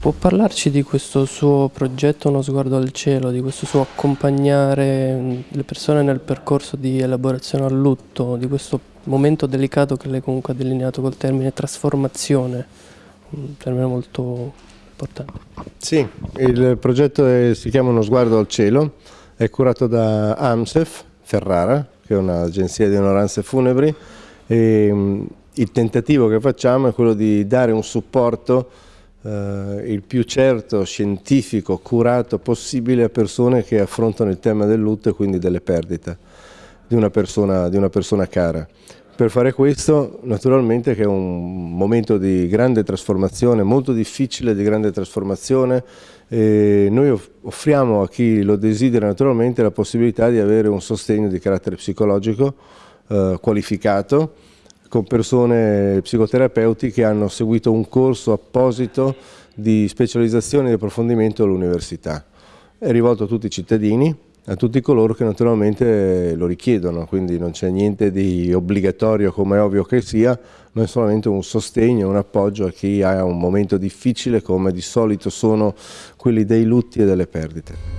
Può parlarci di questo suo progetto Uno sguardo al cielo, di questo suo accompagnare le persone nel percorso di elaborazione al lutto, di questo momento delicato che lei comunque ha delineato col termine trasformazione, un termine molto importante. Sì, il progetto è, si chiama Uno sguardo al cielo, è curato da AMSEF Ferrara, che è un'agenzia di onoranze funebri, e il tentativo che facciamo è quello di dare un supporto eh, il più certo, scientifico, curato possibile a persone che affrontano il tema del lutto e quindi delle perdite di una persona, di una persona cara. Per fare questo naturalmente che è un momento di grande trasformazione, molto difficile di grande trasformazione, noi offriamo a chi lo desidera naturalmente la possibilità di avere un sostegno di carattere psicologico eh, qualificato con persone psicoterapeuti che hanno seguito un corso apposito di specializzazione e di approfondimento all'università. È rivolto a tutti i cittadini, a tutti coloro che naturalmente lo richiedono, quindi non c'è niente di obbligatorio come è ovvio che sia, ma è solamente un sostegno, un appoggio a chi ha un momento difficile come di solito sono quelli dei lutti e delle perdite.